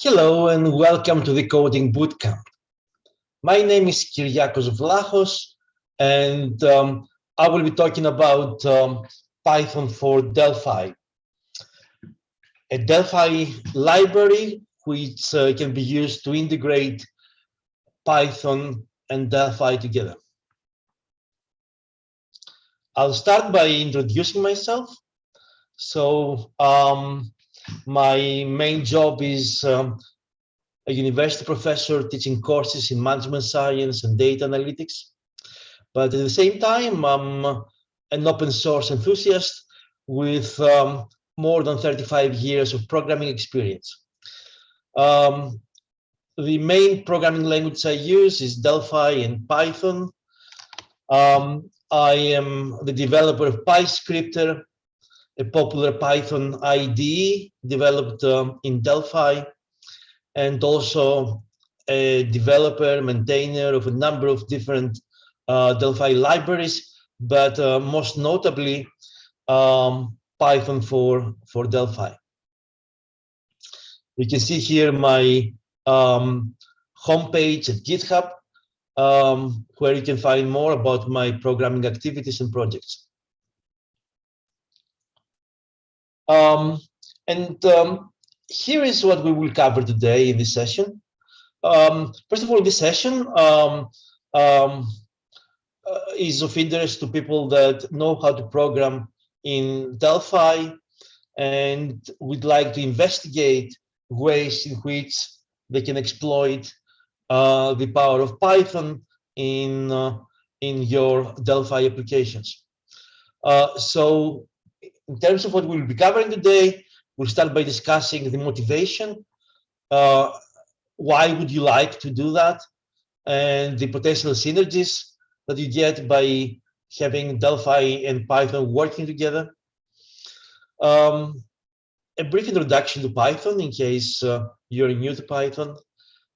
Hello and welcome to the Coding Bootcamp. My name is Kyriakos Vlachos and um, I will be talking about um, Python for Delphi. A Delphi library which uh, can be used to integrate Python and Delphi together. I'll start by introducing myself. So um, my main job is um, a university professor teaching courses in management science and data analytics. But at the same time, I'm an open source enthusiast with um, more than 35 years of programming experience. Um, the main programming language I use is Delphi and Python. Um, I am the developer of PyScripter, a popular Python IDE developed um, in Delphi, and also a developer, maintainer of a number of different uh, Delphi libraries, but uh, most notably um, Python for, for Delphi. You can see here my um, homepage at GitHub, um, where you can find more about my programming activities and projects. Um, and um, here is what we will cover today in this session. Um, first of all, this session um, um, uh, is of interest to people that know how to program in Delphi and would like to investigate ways in which they can exploit uh, the power of Python in uh, in your Delphi applications. Uh, so in terms of what we'll be covering today, we'll start by discussing the motivation. Uh, why would you like to do that? And the potential synergies that you get by having Delphi and Python working together. Um, a brief introduction to Python in case uh, you're new to Python.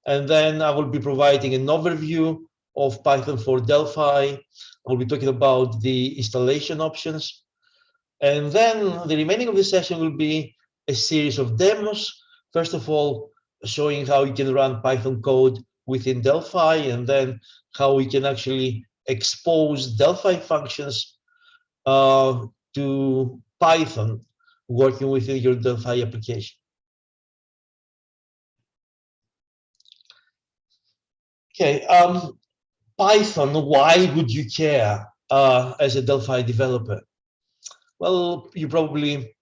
And then I will be providing an overview of Python for Delphi. I'll be talking about the installation options and then the remaining of the session will be a series of demos. First of all, showing how you can run Python code within Delphi, and then how we can actually expose Delphi functions uh, to Python working within your Delphi application. Okay, um, Python, why would you care uh, as a Delphi developer? Well, you probably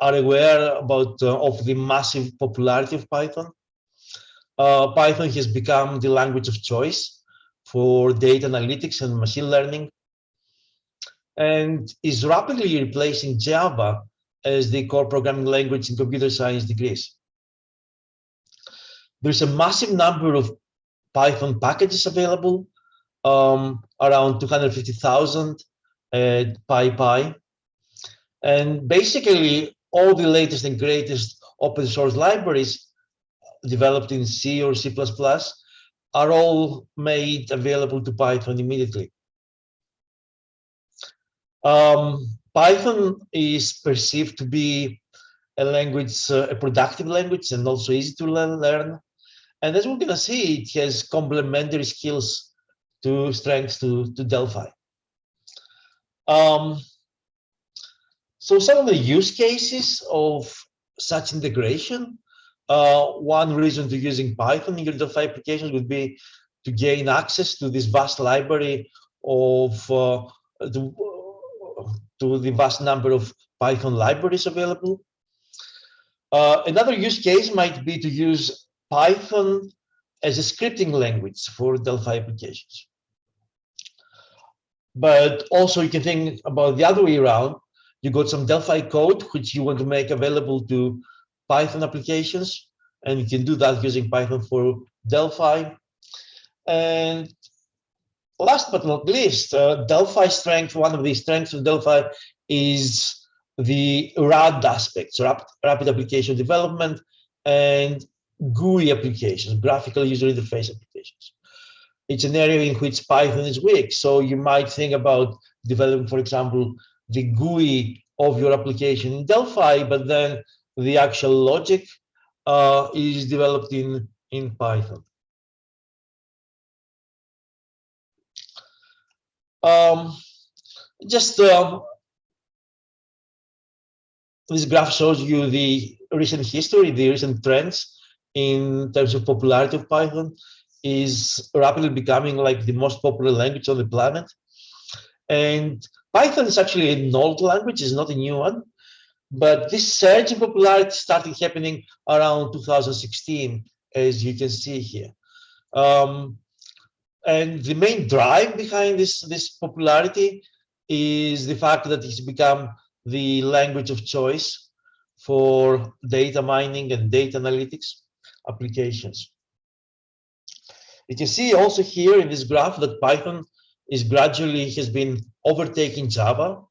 are aware about uh, of the massive popularity of Python. Uh, Python has become the language of choice for data analytics and machine learning and is rapidly replacing Java as the core programming language in computer science degrees. There's a massive number of Python packages available, um, around 250,000 at PyPI. And basically, all the latest and greatest open source libraries developed in C or C++ are all made available to Python immediately. Um, Python is perceived to be a language, uh, a productive language, and also easy to learn. And as we're going to see, it has complementary skills to strengths to, to Delphi. Um, so some of the use cases of such integration, uh, one reason to using Python in your Delphi applications would be to gain access to this vast library of uh, the, to the vast number of Python libraries available. Uh, another use case might be to use Python as a scripting language for Delphi applications. But also you can think about the other way around, you got some Delphi code, which you want to make available to Python applications. And you can do that using Python for Delphi. And last but not least, uh, Delphi strength, one of the strengths of Delphi is the RAD aspects, rapid, rapid application development, and GUI applications, graphical user interface applications. It's an area in which Python is weak. So you might think about developing, for example, the GUI of your application in Delphi, but then the actual logic uh, is developed in, in Python. Um, just um, this graph shows you the recent history, the recent trends in terms of popularity of Python is rapidly becoming like the most popular language on the planet. And Python is actually an old language, it's not a new one. But this surge in popularity started happening around 2016, as you can see here. Um, and the main drive behind this, this popularity is the fact that it's become the language of choice for data mining and data analytics applications. You can see also here in this graph that Python is gradually has been overtaking Java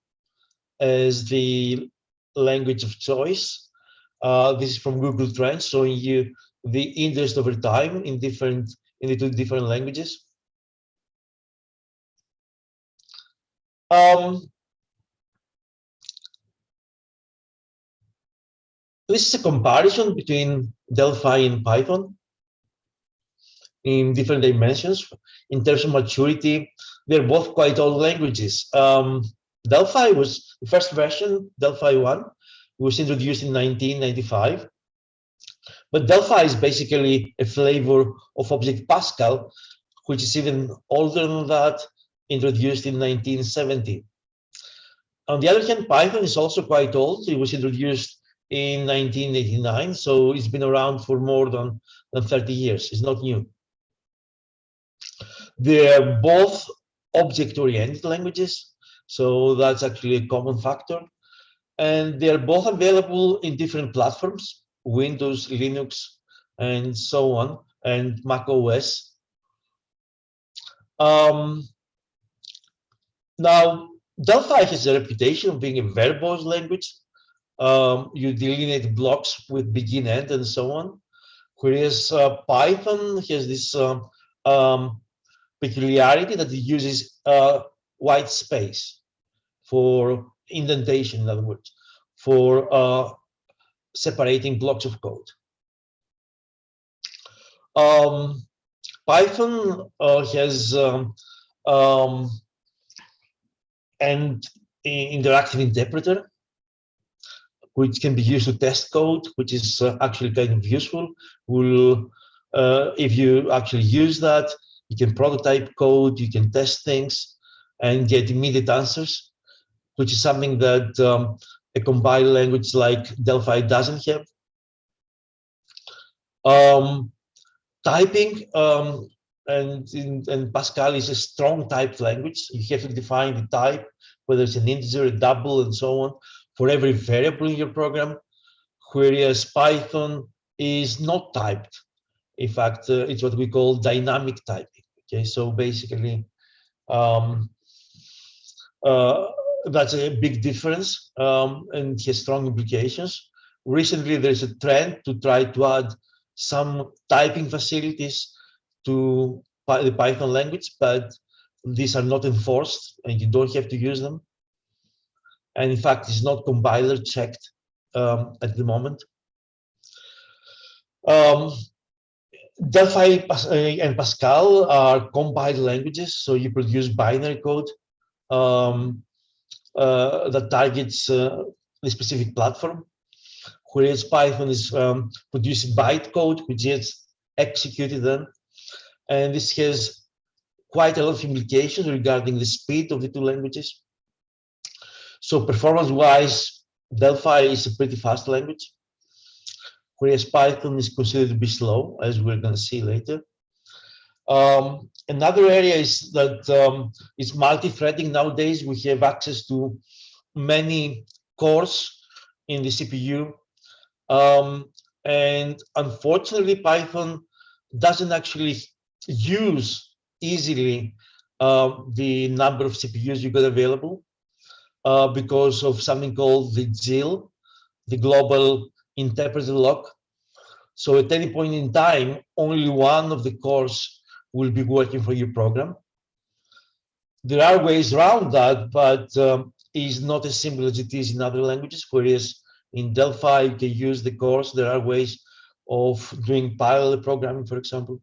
as the language of choice. Uh, this is from Google Trends showing you the interest over time in different in the two different languages. Um, this is a comparison between Delphi and Python in different dimensions. In terms of maturity, they're both quite old languages. Um, Delphi was the first version, Delphi 1, was introduced in 1995. But Delphi is basically a flavor of Object Pascal, which is even older than that, introduced in 1970. On the other hand, Python is also quite old. It was introduced in 1989, so it's been around for more than, than 30 years. It's not new. They're both object-oriented languages, so that's actually a common factor. And they're both available in different platforms, Windows, Linux, and so on, and Mac OS. Um, now, Delphi has a reputation of being a verbose language, um, you delineate blocks with begin end and so on. Whereas uh, Python has this um, um, peculiarity that it uses uh, white space for indentation, in other words, for uh, separating blocks of code. Um, Python uh, has um, um, an interactive interpreter which can be used to test code, which is uh, actually kind of useful. Will uh, if you actually use that, you can prototype code, you can test things, and get immediate answers, which is something that um, a compiled language like Delphi doesn't have. Um, typing um, and, in, and Pascal is a strong typed language. You have to define the type, whether it's an integer, a double, and so on for every variable in your program, whereas Python is not typed. In fact, uh, it's what we call dynamic typing. Okay, so basically, um, uh, that's a big difference um, and has strong implications. Recently, there's a trend to try to add some typing facilities to the Python language, but these are not enforced and you don't have to use them and in fact it's not compiler checked um, at the moment. Um, Delphi uh, and Pascal are compiled languages, so you produce binary code um, uh, that targets uh, the specific platform, whereas Python is um, producing bytecode, which is executed then. And this has quite a lot of implications regarding the speed of the two languages. So performance-wise, Delphi is a pretty fast language, whereas Python is considered to be slow, as we're going to see later. Um, another area is that um, it's multi-threading nowadays. We have access to many cores in the CPU. Um, and unfortunately, Python doesn't actually use easily uh, the number of CPUs you got available uh, because of something called the GIL, the Global Interpreter Lock. So at any point in time, only one of the cores will be working for your program. There are ways around that, but um, it's not as simple as it is in other languages, whereas in Delphi, you can use the cores. There are ways of doing parallel programming, for example.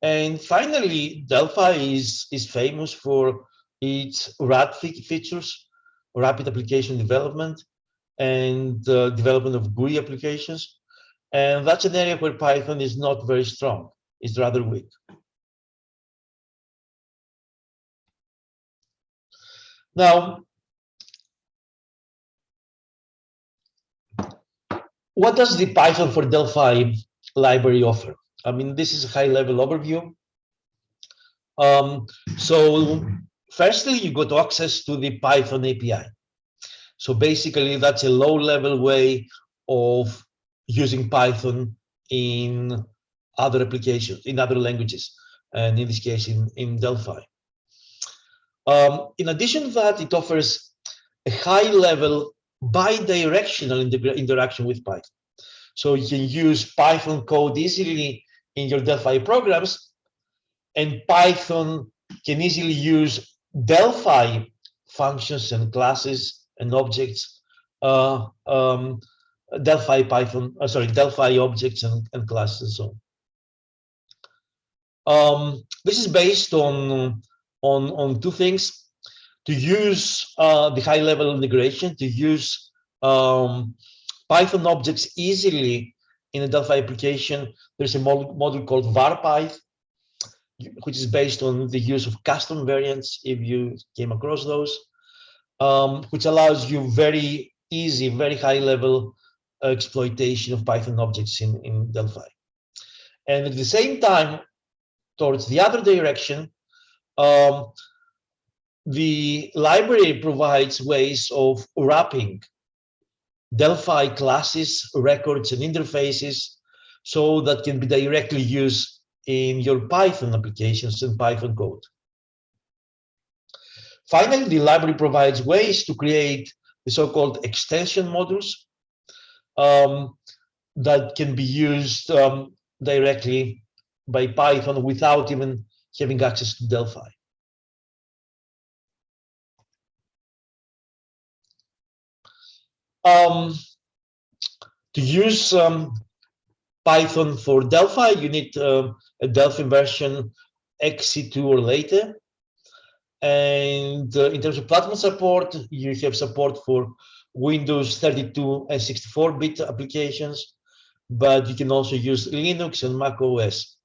And finally, Delphi is, is famous for its RAD features, rapid application development, and development of GUI applications. And that's an area where Python is not very strong, it's rather weak. Now, what does the Python for Delphi library offer? I mean, this is a high level overview. Um, so firstly, you got access to the Python API. So basically, that's a low level way of using Python in other applications, in other languages, and in this case, in, in Delphi. Um, in addition to that, it offers a high level bi-directional interaction with Python. So you can use Python code easily in your Delphi programs, and Python can easily use Delphi functions and classes and objects, uh, um, Delphi Python, uh, sorry, Delphi objects and, and classes and so on. Um, this is based on, on, on two things. To use uh, the high level integration, to use um, Python objects easily in a Delphi application, there's a model called VarPyth, which is based on the use of custom variants, if you came across those, um, which allows you very easy, very high level exploitation of Python objects in, in Delphi. And at the same time, towards the other direction, um, the library provides ways of wrapping Delphi classes, records, and interfaces so that can be directly used in your Python applications and Python code. Finally, the library provides ways to create the so-called extension modules um, that can be used um, directly by Python without even having access to Delphi. Um, to use um, Python for Delphi, you need uh, a Delphi version XE2 or later. And uh, in terms of platform support, you have support for Windows 32 and 64-bit applications, but you can also use Linux and Mac OS.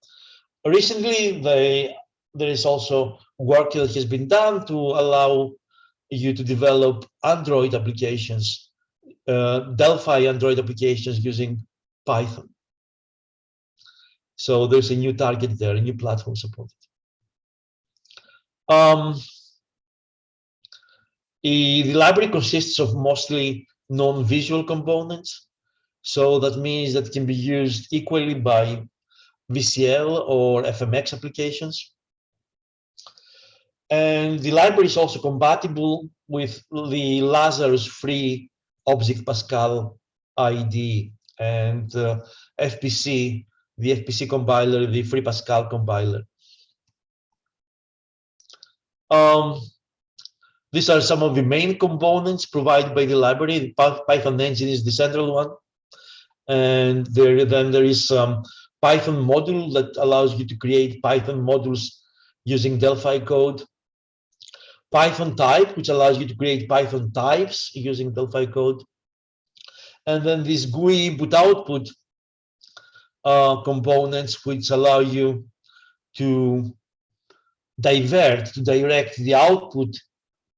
Recently, they, there is also work that has been done to allow you to develop Android applications uh, Delphi Android applications using Python. So there's a new target there, a new platform supported. Um, the library consists of mostly non-visual components. So that means that it can be used equally by VCL or FMX applications. And the library is also compatible with the Lazarus free Object Pascal ID and uh, FPC, the FPC compiler, the Free Pascal compiler. Um, these are some of the main components provided by the library. The Python engine is the central one. And there, then there is some Python module that allows you to create Python modules using Delphi code. Python type, which allows you to create Python types using Delphi code. And then these GUI input output uh, components, which allow you to divert, to direct the output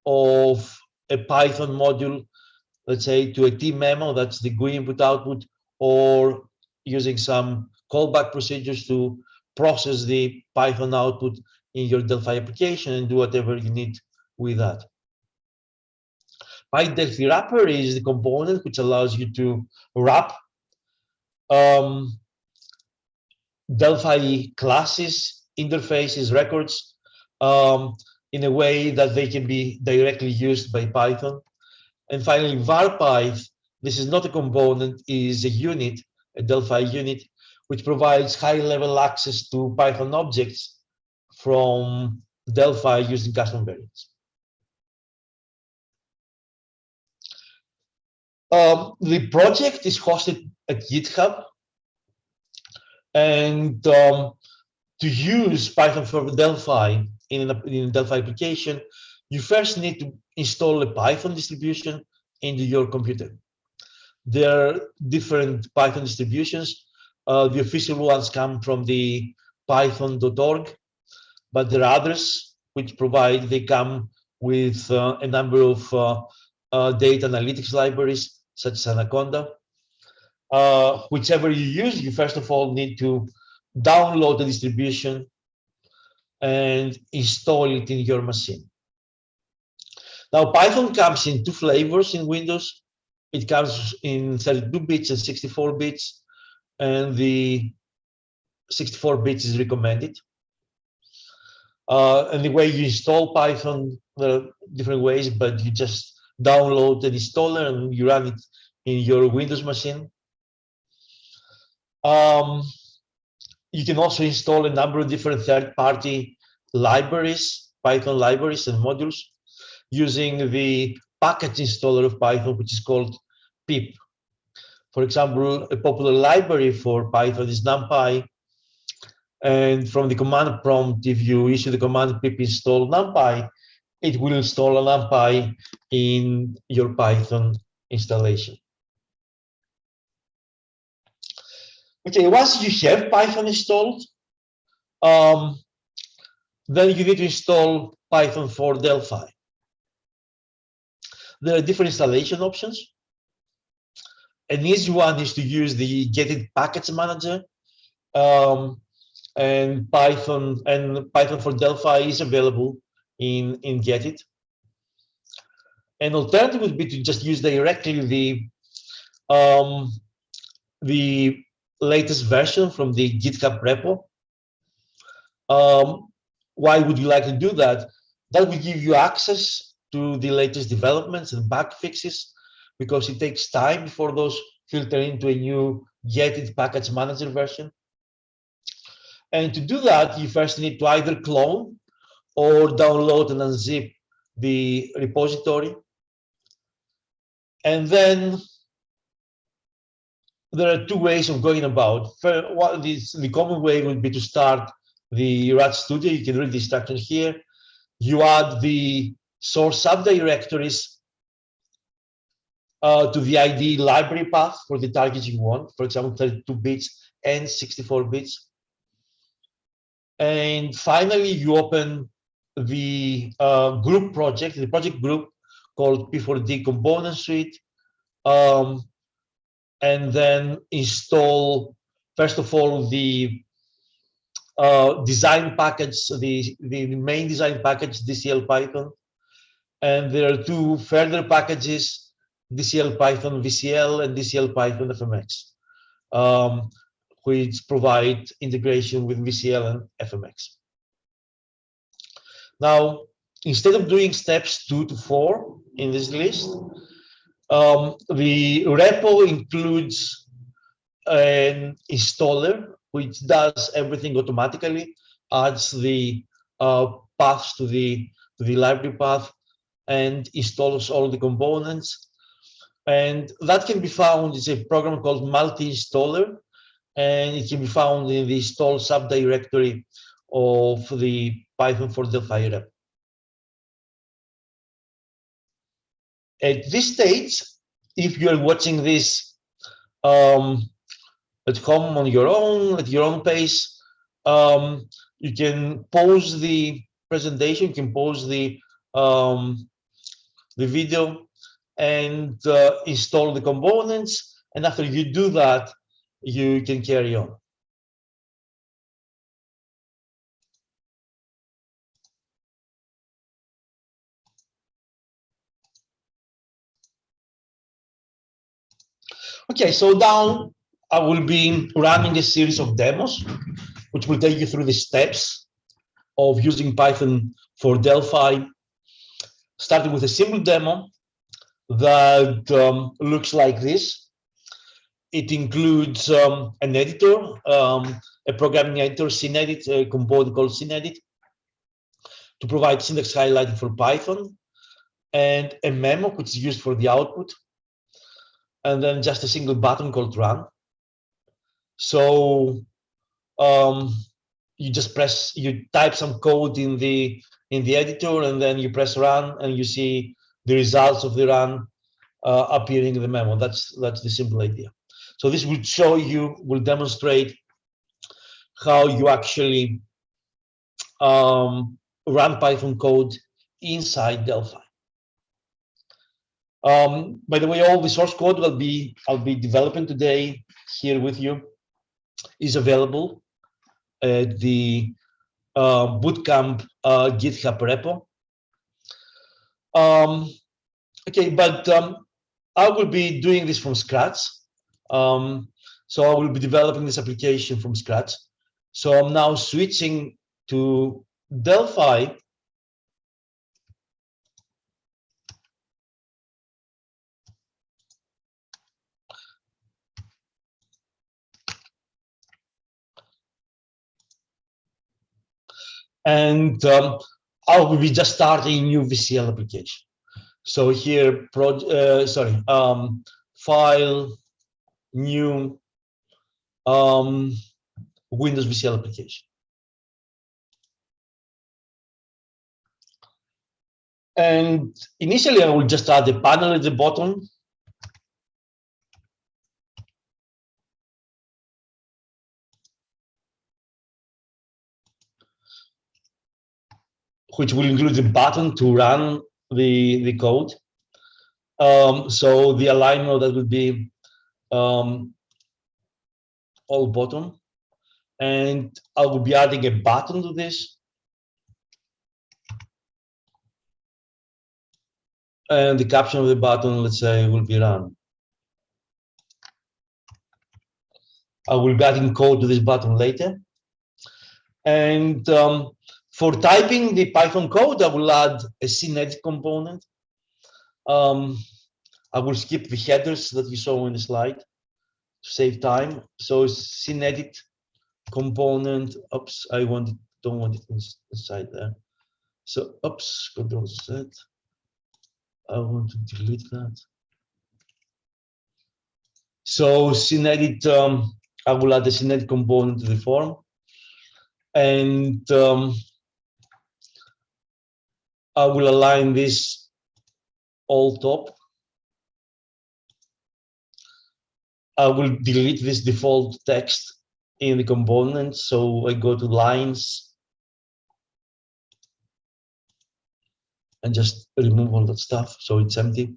of a Python module, let's say to a T memo, that's the GUI input output, or using some callback procedures to process the Python output in your Delphi application and do whatever you need with that. PyDelphi wrapper is the component which allows you to wrap um, Delphi classes, interfaces, records um, in a way that they can be directly used by Python. And finally, VarPyth, this is not a component, is a unit, a Delphi unit, which provides high-level access to Python objects from Delphi using custom variants. Um, the project is hosted at GitHub. And um, to use Python for Delphi in, a, in a Delphi application, you first need to install a Python distribution into your computer. There are different Python distributions. Uh, the official ones come from the python.org, but there are others which provide, they come with uh, a number of uh, uh data analytics libraries, such as Anaconda. Uh, whichever you use, you first of all need to download the distribution and install it in your machine. Now, Python comes in two flavors in Windows. It comes in 32 bits and 64 bits, and the 64 bits is recommended. Uh, and the way you install Python, there are different ways, but you just download the installer and you run it in your Windows machine. Um, you can also install a number of different third-party libraries, Python libraries and modules using the package installer of Python, which is called pip. For example, a popular library for Python is NumPy. And from the command prompt, if you issue the command pip install NumPy, it will install a NumPy in your Python installation. Okay, once you have Python installed, um, then you need to install Python for Delphi. There are different installation options. An easy one is to use the GetIt package manager. Um, and Python and Python for Delphi is available in, in GetIt An alternative would be to just use directly the um, the latest version from the GitHub repo. Um, why would you like to do that? That will give you access to the latest developments and bug fixes because it takes time before those filter into a new GetIt package manager version. And to do that, you first need to either clone or download and unzip the repository. And then there are two ways of going about. Is the common way would be to start the RAD Studio. You can read the instructions here. You add the source subdirectories uh, to the ID library path for the targets you want, for example, 32 bits and 64 bits. And finally, you open the uh, group project, the project group called P4D Component Suite, um, and then install, first of all, the uh, design package, the, the main design package, DCL Python. And there are two further packages, DCL Python VCL and DCL Python FMX, um, which provide integration with VCL and FMX. Now, instead of doing steps two to four in this list, um, the repo includes an installer which does everything automatically, adds the uh, paths to the to the library path, and installs all the components. And that can be found, it's a program called multi-installer, and it can be found in the install subdirectory of the Python for Delphi rep. At this stage, if you're watching this um, at home on your own, at your own pace. Um, you can pause the presentation, you can pause the um, the video and uh, install the components. And after you do that, you can carry on. Okay, so down I will be running a series of demos, which will take you through the steps of using Python for Delphi, starting with a simple demo that um, looks like this. It includes um, an editor, um, a programming editor, SynEdit, a component called SynEdit, to provide syntax highlighting for Python, and a memo, which is used for the output. and then just a single button called run. So um, you just press, you type some code in the in the editor, and then you press run, and you see the results of the run uh, appearing in the memo. That's that's the simple idea. So this will show you, will demonstrate how you actually um, run Python code inside Delphi. Um, by the way, all the source code will be I'll be developing today here with you is available at the uh, Bootcamp uh, GitHub repo. Um, okay, but um, I will be doing this from scratch. Um, so I will be developing this application from scratch. So I'm now switching to Delphi and um, I will be just starting a new VCL application. So here, pro, uh, sorry, um, file, new um, Windows VCL application. And initially, I will just add a panel at the bottom which will include the button to run the, the code. Um, so the alignment that would be um, all bottom. And I will be adding a button to this. And the caption of the button, let's say, will be run. I will be adding code to this button later. And um, for typing the Python code, I will add a SynEdit component. Um, I will skip the headers that you saw in the slide to save time. So SynEdit component, oops, I want it, don't want it inside there. So, oops, control Z. I want to delete that. So SynEdit, um, I will add the SynEdit component to the form. And um, I will align this all top. I will delete this default text in the component. So I go to lines and just remove all that stuff. So it's empty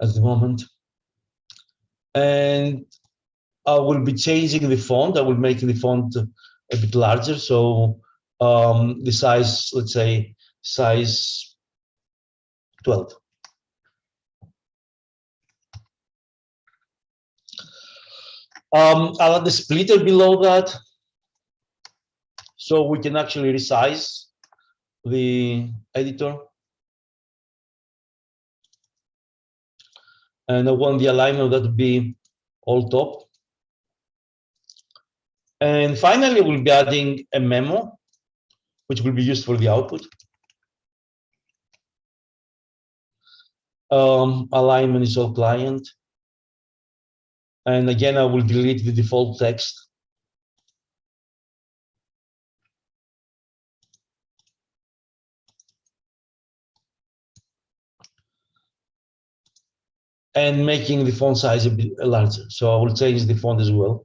at the moment. And I will be changing the font. I will make the font a bit larger. So um, the size, let's say, size 12. Um, I'll add the splitter below that so we can actually resize the editor. And I want the alignment that to be all top. And finally, we'll be adding a memo, which will be used for the output. Um, alignment is all client. And again, I will delete the default text. And making the font size a bit larger. So I will change the font as well.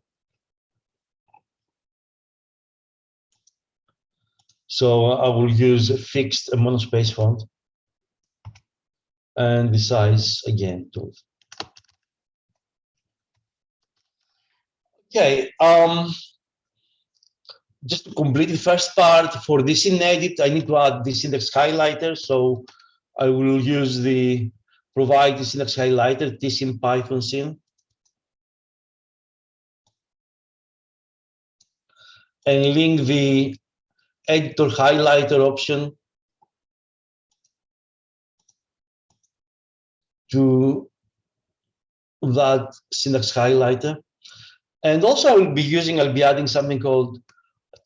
So I will use a fixed monospace font and the size again 12. Okay, um, just to complete the first part for this in edit, I need to add this index highlighter. So I will use the provide the syntax highlighter, this in python scene. And link the editor highlighter option to that syntax highlighter. And also I will be using, I'll be adding something called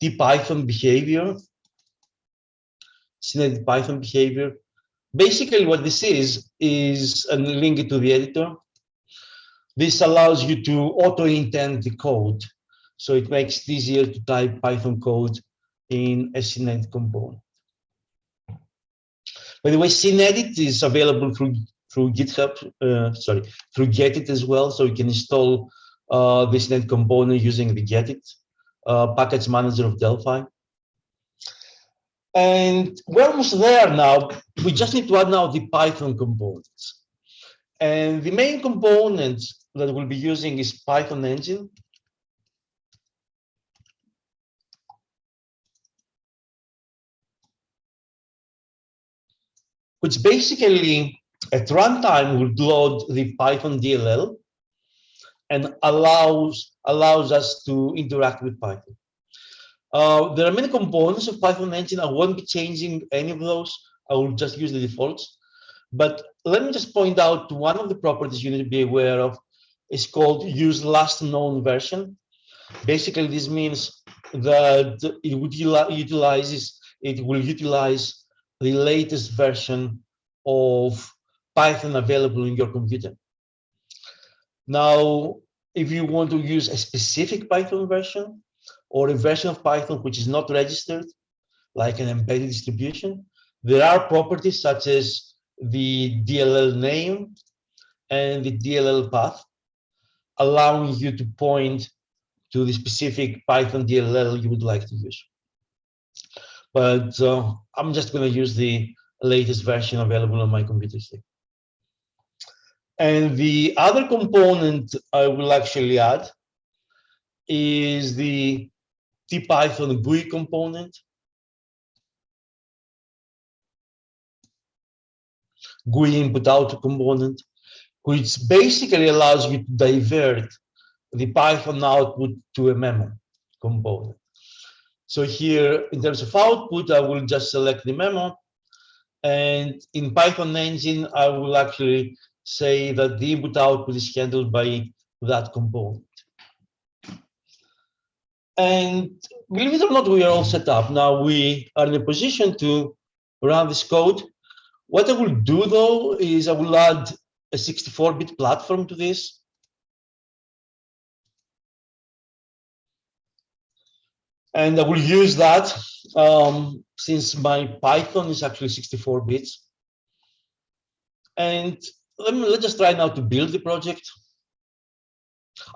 tpython behavior, SynEdit Python behavior. Basically what this is, is a link to the editor. this allows you to auto-indent the code. So it makes it easier to type Python code in a SynEdit component. By the way, SynEdit is available through through GitHub, uh, sorry, through GetIt as well. So you can install uh, this net component using the GetIt uh, package manager of Delphi. And we're almost there now. We just need to add now the Python components. And the main component that we'll be using is Python engine. Which basically at runtime will load the Python DLL and allows allows us to interact with Python. Uh, there are many components of Python engine. I won't be changing any of those. I will just use the defaults. But let me just point out one of the properties you need to be aware of is called use last known version. Basically, this means that it would utilizes it will utilize the latest version of Python available in your computer. Now, if you want to use a specific Python version or a version of Python which is not registered, like an embedded distribution, there are properties such as the DLL name and the DLL path, allowing you to point to the specific Python DLL you would like to use. But uh, I'm just going to use the latest version available on my computer. And the other component I will actually add is the TPython GUI component. GUI input output component, which basically allows you to divert the Python output to a memo component. So here, in terms of output, I will just select the memo. And in Python engine, I will actually say that the input output is handled by that component. And believe it or not, we are all set up. Now we are in a position to run this code. What I will do though is I will add a 64-bit platform to this. And I will use that um, since my Python is actually 64 bits. And let me, let's just try now to build the project.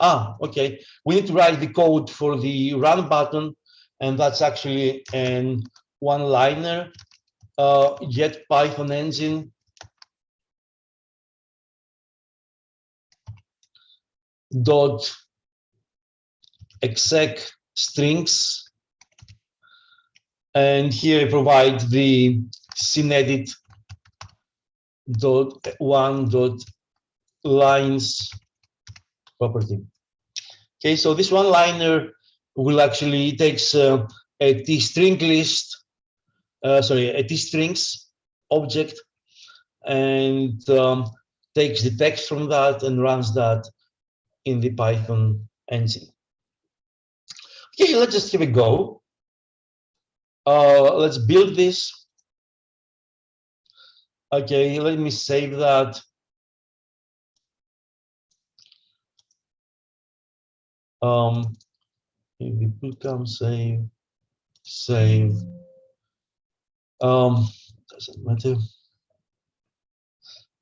Ah, okay. We need to write the code for the run button, and that's actually an one-liner. Uh, get Python engine dot exec strings and here I provide the SynEdit dot one dot lines property. Okay, so this one liner will actually takes uh, a t string list, uh, sorry, a t strings object, and um, takes the text from that and runs that in the Python engine. Okay, let's just give a go. Uh, let's build this. Okay, let me save that. Um, if you put save, save. Um, doesn't matter.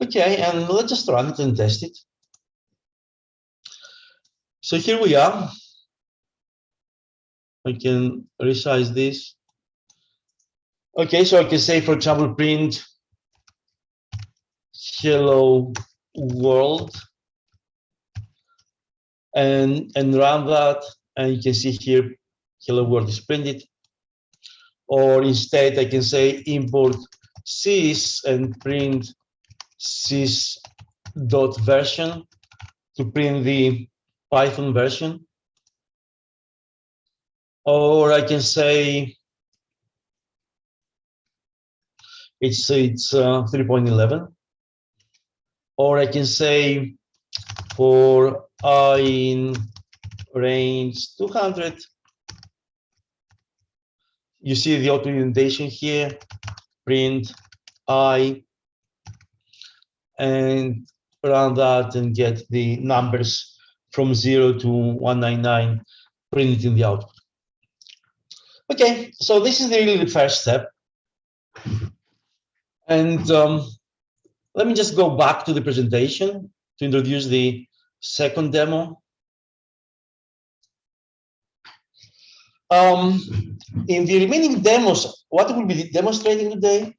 Okay, and let's just run it and test it. So here we are. I can resize this. Okay, so I can say, for example, print hello world. And and run that and you can see here hello world is printed. Or instead I can say import sys and print sys dot version to print the Python version. Or I can say it's it's uh, 3.11 or I can say for i in range 200 you see the auto indentation here print i and run that and get the numbers from 0 to 199 printed in the output. Okay, so this is really the first step. And um, let me just go back to the presentation to introduce the second demo. Um, in the remaining demos, what we'll be demonstrating today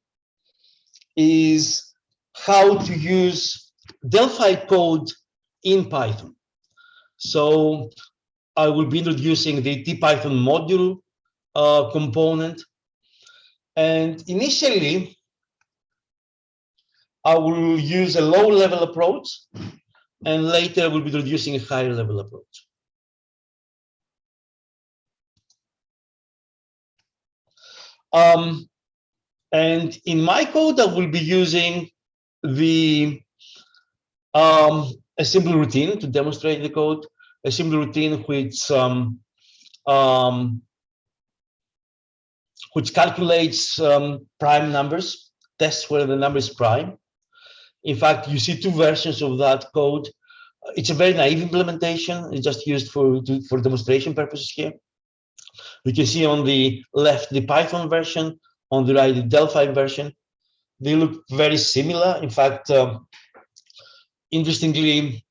is how to use Delphi code in Python. So I will be introducing the TPython module uh, component. And initially, I will use a low level approach and later we'll be introducing a higher level approach. Um, and in my code, I will be using the um, a simple routine to demonstrate the code, a simple routine which um, um, which calculates um, prime numbers, tests whether the number is prime. In fact, you see two versions of that code. It's a very naive implementation. It's just used for, to, for demonstration purposes here. You can see on the left the Python version, on the right the Delphi version. They look very similar. In fact, um, interestingly,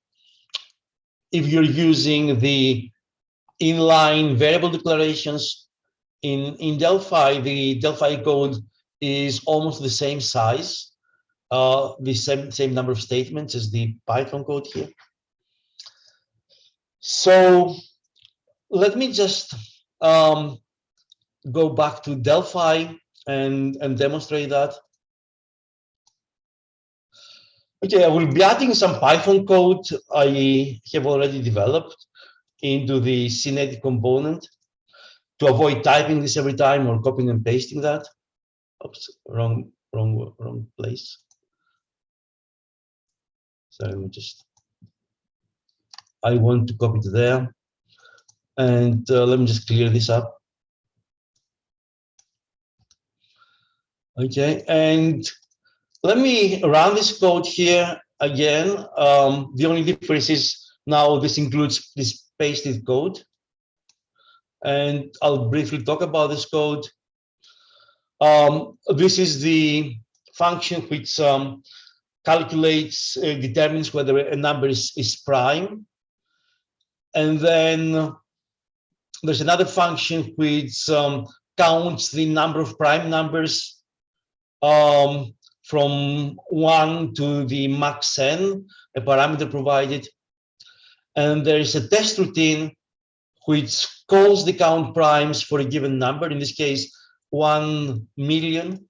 if you're using the inline variable declarations in, in Delphi, the Delphi code is almost the same size, uh, the same, same number of statements as the Python code here. So let me just um, go back to Delphi and, and demonstrate that. Okay, I will be adding some Python code I have already developed into the SynEdit component to avoid typing this every time or copying and pasting that. Oops, wrong, wrong, wrong place. So let me just, I want to copy to there. And uh, let me just clear this up. Okay, and let me run this code here again. Um, the only difference is now this includes this pasted code. And I'll briefly talk about this code. Um, this is the function which um, calculates, uh, determines whether a number is, is prime. And then there's another function which um, counts the number of prime numbers um, from 1 to the max n, a parameter provided. And there is a test routine which calls the count primes for a given number, in this case, 1 million.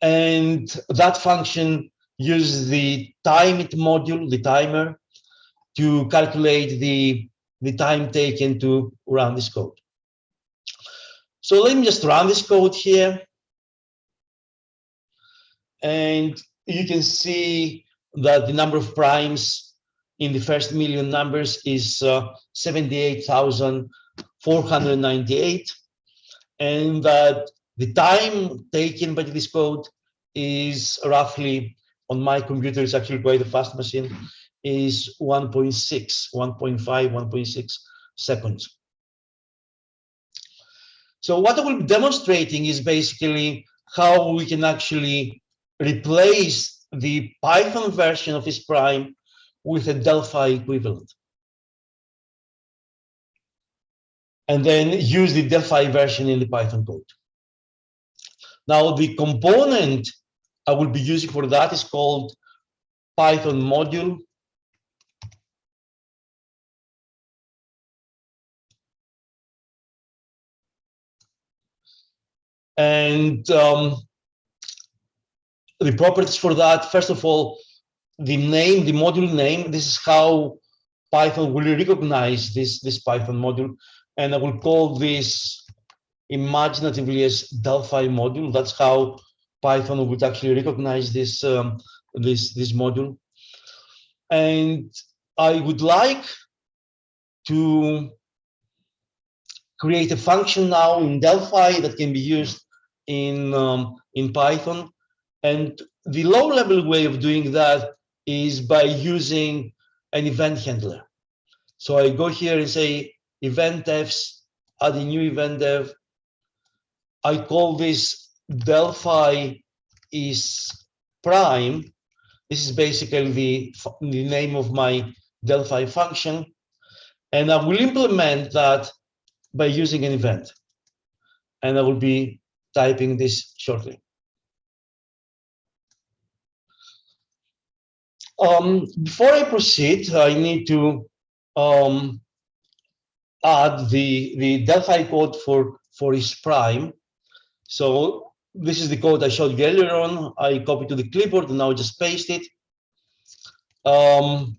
And that function uses the timeit module, the timer, to calculate the the time taken to run this code. So let me just run this code here. And you can see that the number of primes in the first million numbers is uh, 78,498. And that the time taken by this code is roughly, on my computer, it's actually quite a fast machine, is 1.6, 1.5, 1.6 seconds. So what I will be demonstrating is basically how we can actually replace the Python version of this prime with a Delphi equivalent. And then use the Delphi version in the Python code. Now the component I will be using for that is called Python module And um, the properties for that, first of all, the name, the module name, this is how Python will recognize this, this Python module. And I will call this imaginatively as Delphi module. That's how Python would actually recognize this, um, this, this module. And I would like to create a function now in Delphi that can be used in um, in Python, And the low level way of doing that is by using an event handler. So I go here and say event devs, add a new event dev. I call this Delphi is prime. This is basically the, the name of my Delphi function. And I will implement that by using an event. And I will be typing this shortly. Um, before I proceed, I need to um, add the, the Delphi code for, for is prime. So this is the code I showed you earlier on. I copied to the clipboard and now just paste it. Um,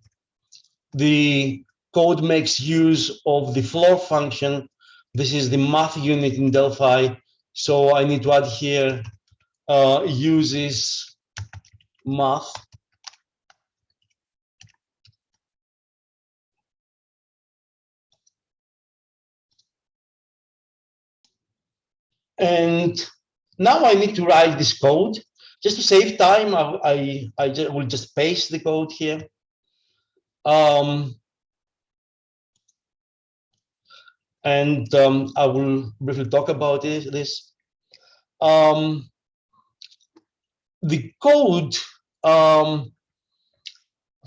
the code makes use of the floor function. This is the math unit in Delphi. So I need to add here uh, uses math And now I need to write this code. Just to save time, I, I, I just, will just paste the code here. Um, and um, I will briefly talk about it, this. Um, the code, um,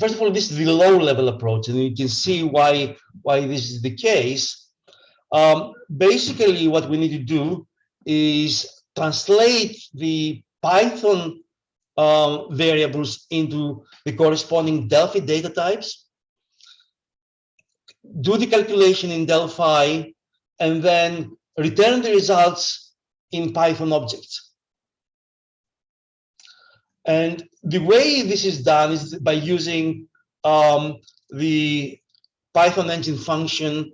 first of all, this is the low level approach, and you can see why, why this is the case. Um, basically, what we need to do is translate the Python um, variables into the corresponding Delphi data types, do the calculation in Delphi, and then return the results in Python objects. And the way this is done is by using um, the Python engine function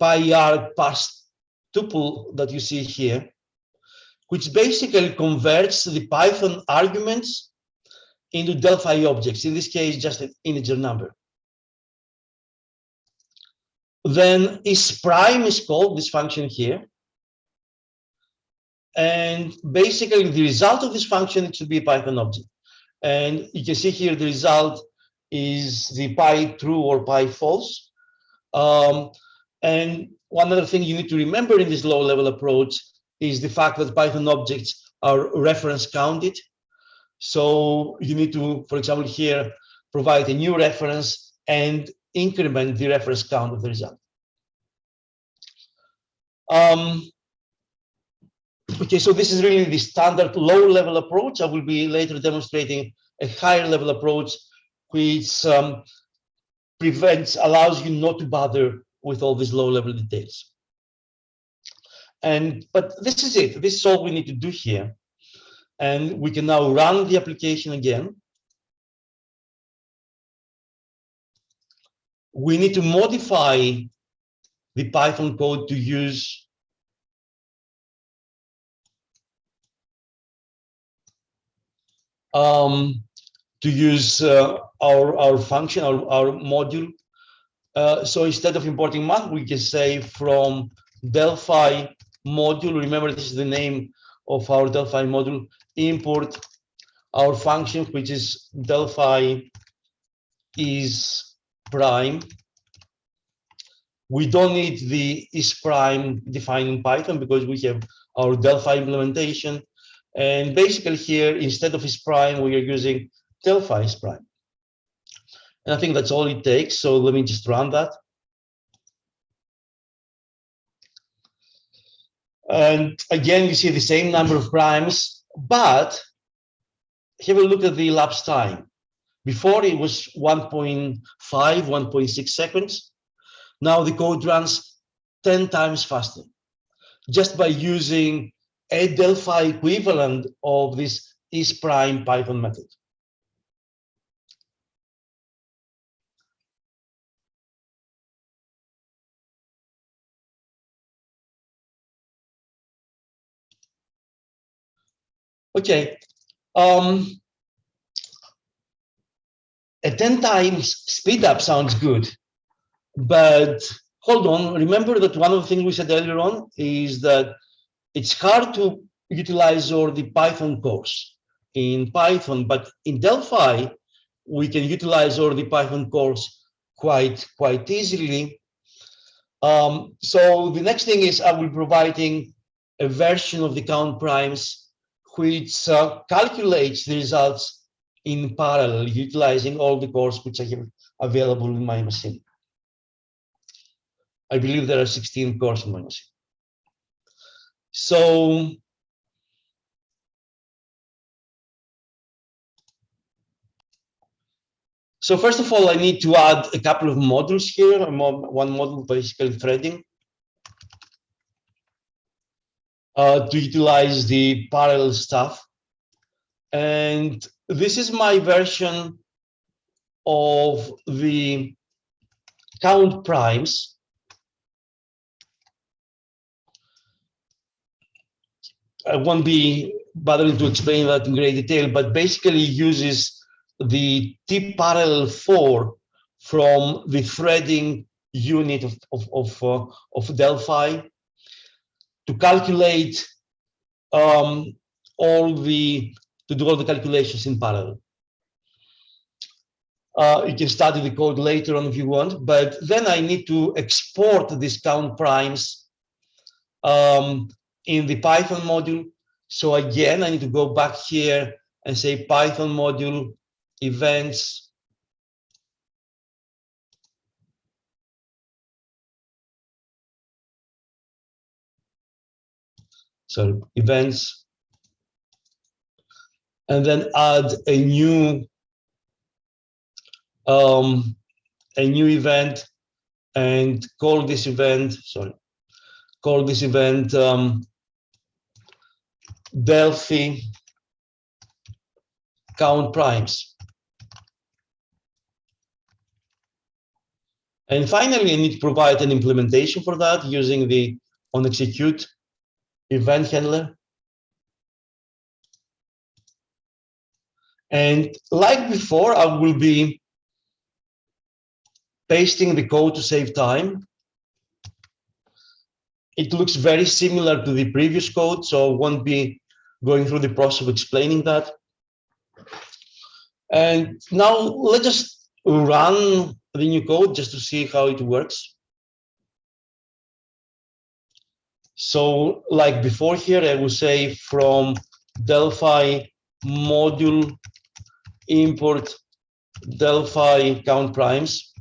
pyarg parse tuple that you see here which basically converts the Python arguments into Delphi objects, in this case, just an integer number. Then is prime is called, this function here. And basically the result of this function should be a Python object. And you can see here the result is the Py_True or Py_False. Um, and one other thing you need to remember in this low level approach is the fact that Python objects are reference counted. So you need to, for example, here, provide a new reference and increment the reference count of the result. Um, okay, so this is really the standard low level approach. I will be later demonstrating a higher level approach, which um, prevents, allows you not to bother with all these low level details. And but this is it. This is all we need to do here. And we can now run the application again. We need to modify the Python code to use um, to use uh, our our function, our, our module. Uh, so instead of importing math, we can say from Delphi module, remember this is the name of our Delphi module, import our function, which is Delphi is prime. We don't need the is prime defined in Python because we have our Delphi implementation. And basically here, instead of is prime, we are using Delphi is prime. And I think that's all it takes. So let me just run that. And again, you see the same number of primes, but have a look at the elapsed time. Before it was 1.5, 1.6 seconds. Now the code runs 10 times faster just by using a Delphi equivalent of this is prime Python method. Okay. Um, a 10 times speed up sounds good, but hold on. Remember that one of the things we said earlier on is that it's hard to utilize all the Python cores. in Python, but in Delphi, we can utilize all the Python cores quite, quite easily. Um, so the next thing is I will be providing a version of the count primes which uh, calculates the results in parallel, utilizing all the cores which I have available in my machine. I believe there are 16 cores in my machine. So So first of all, I need to add a couple of modules here. One module basically threading uh, to utilize the parallel stuff. And this is my version of the count primes. I won't be bothering to explain that in great detail, but basically uses the TParallel.For from the threading unit of, of, of, uh, of Delphi to calculate um, all the, to do all the calculations in parallel. Uh, you can study the code later on if you want, but then I need to export these count primes um, in the Python module. So again, I need to go back here and say Python module events so events. And then add a new um, a new event and call this event sorry call this event um, Delphi count primes. And finally, I need to provide an implementation for that using the on execute event handler. And like before, I will be pasting the code to save time. It looks very similar to the previous code, so I won't be going through the process of explaining that. And now let's just run the new code just to see how it works. So like before here, I would say from Delphi module import Delphi count primes.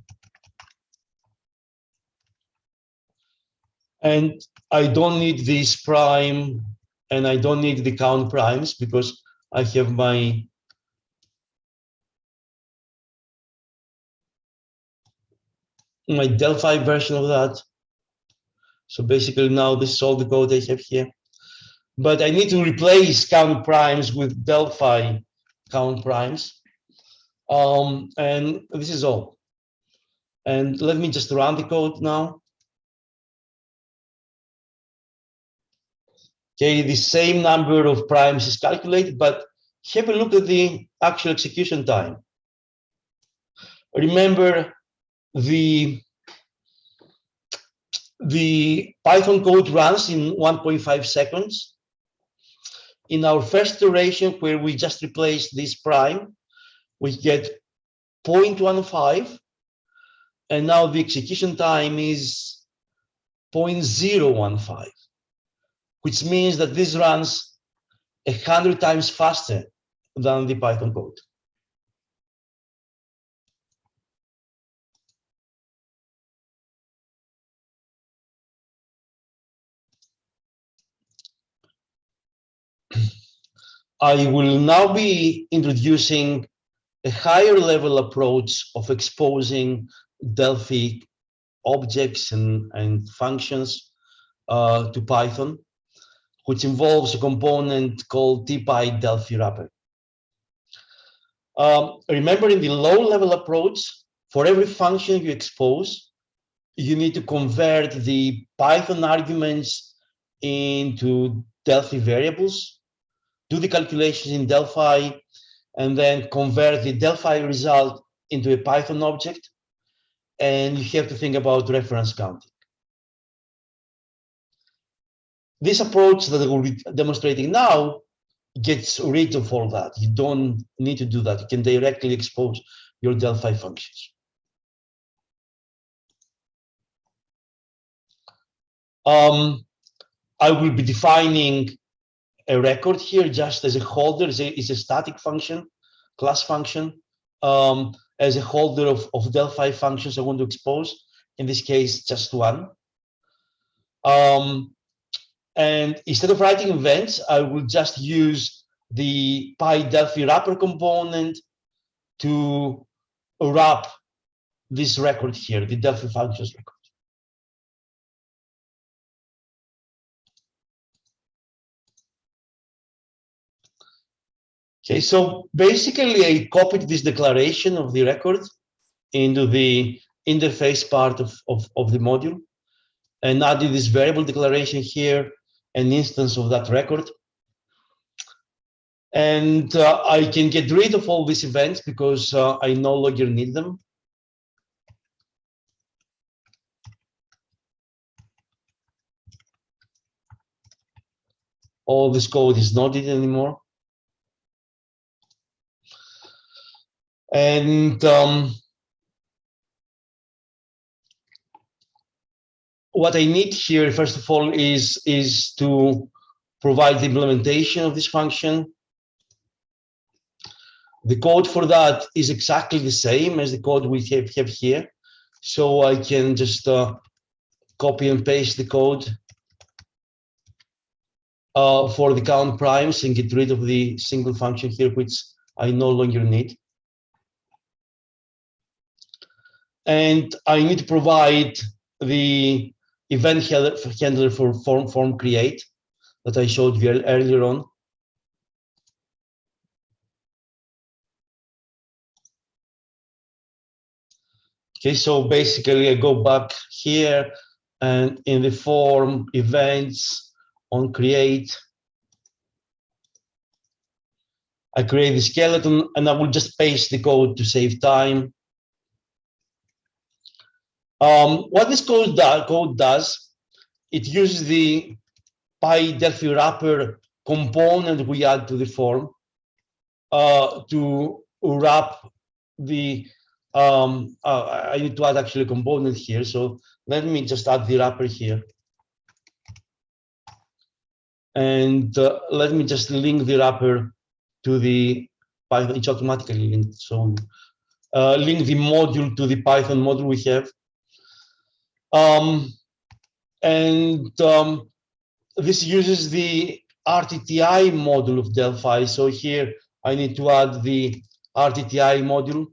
And I don't need this prime and I don't need the count primes because I have my my Delphi version of that. So basically now this is all the code I have here. But I need to replace count primes with Delphi count primes. Um, and this is all. And let me just run the code now. Okay, the same number of primes is calculated, but have a look at the actual execution time. Remember, the the Python code runs in 1.5 seconds. In our first iteration, where we just replace this prime, we get 0.15, and now the execution time is 0.015, which means that this runs 100 times faster than the Python code. I will now be introducing a higher level approach of exposing Delphi objects and, and functions uh, to Python, which involves a component called TPyDelphiWrapper. Um, remember in the low level approach, for every function you expose, you need to convert the Python arguments into Delphi variables do the calculations in Delphi, and then convert the Delphi result into a Python object. And you have to think about reference counting. This approach that we'll be demonstrating now gets rid of all that. You don't need to do that. You can directly expose your Delphi functions. Um, I will be defining a record here just as a holder. is a, it's a static function, class function, um, as a holder of, of Delphi functions I want to expose. In this case, just one. Um, and instead of writing events, I will just use the PyDelphi wrapper component to wrap this record here, the Delphi functions record. Okay, so basically I copied this declaration of the record into the interface part of, of, of the module and added this variable declaration here, an instance of that record. And uh, I can get rid of all these events because uh, I no longer need them. All this code is not needed anymore. And um, what I need here, first of all, is, is to provide the implementation of this function. The code for that is exactly the same as the code we have, have here. So I can just uh, copy and paste the code uh, for the count primes and get rid of the single function here, which I no longer need and I need to provide the event handler for form, form create that I showed you earlier on. Okay, so basically I go back here and in the form events on create, I create the skeleton and I will just paste the code to save time. Um, what this code, do, code does, it uses the PyDelphi wrapper component we add to the form uh, to wrap the, um, uh, I need to add actually a component here. So let me just add the wrapper here. And uh, let me just link the wrapper to the Python, it's automatically linked. So uh, link the module to the Python module we have. Um, and um, this uses the RTTI module of Delphi. So here I need to add the RTTI module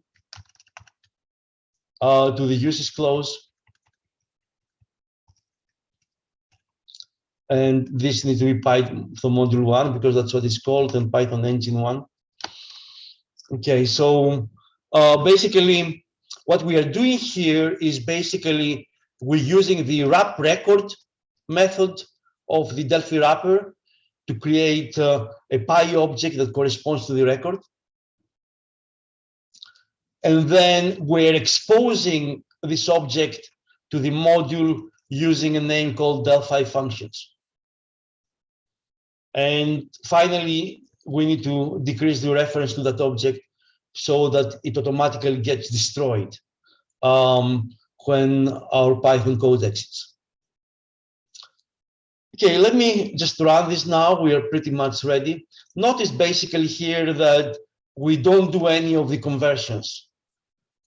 uh, to the uses clause. And this needs to be Python module one because that's what it's called and Python engine one. Okay, so uh, basically what we are doing here is basically we're using the wrap record method of the Delphi wrapper to create uh, a Py object that corresponds to the record. And then we're exposing this object to the module using a name called Delphi functions. And finally, we need to decrease the reference to that object so that it automatically gets destroyed. Um, when our Python code exits. Okay, let me just run this now. We are pretty much ready. Notice basically here that we don't do any of the conversions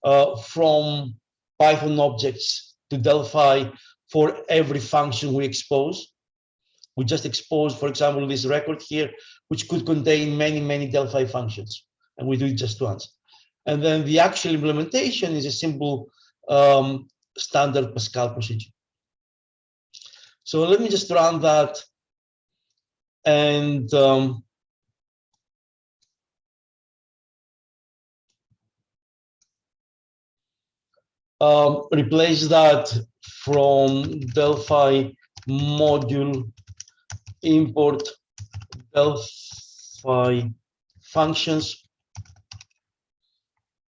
uh, from Python objects to Delphi for every function we expose. We just expose, for example, this record here, which could contain many, many Delphi functions, and we do it just once. And then the actual implementation is a simple um, standard Pascal procedure. So let me just run that and um, um, replace that from Delphi module import Delphi functions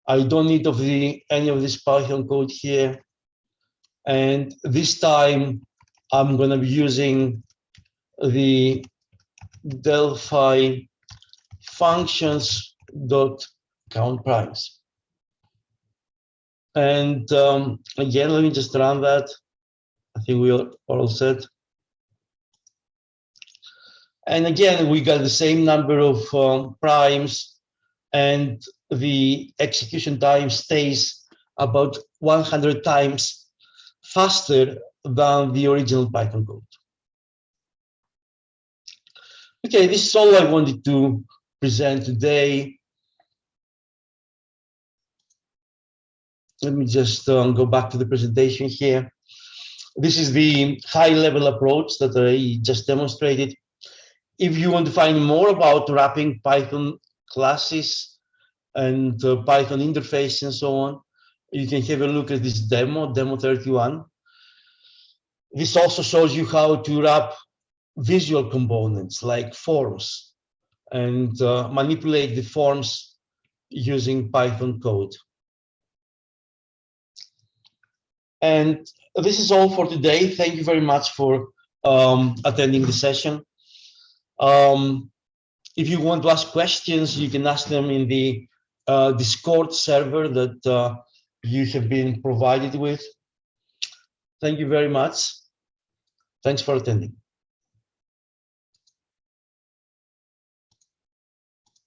I don't need of the any of this Python code here. And this time I'm going to be using the Delphi functions dot count primes. And um, again, let me just run that. I think we are all set. And again, we got the same number of um, primes and the execution time stays about 100 times faster than the original Python code. Okay, this is all I wanted to present today. Let me just um, go back to the presentation here. This is the high level approach that I just demonstrated. If you want to find more about wrapping Python classes and uh, Python interface and so on, you can have a look at this demo, demo 31. This also shows you how to wrap visual components like forms and uh, manipulate the forms using Python code. And this is all for today. Thank you very much for um, attending the session. Um, if you want to ask questions, you can ask them in the uh, Discord server that uh, you have been provided with. Thank you very much. Thanks for attending.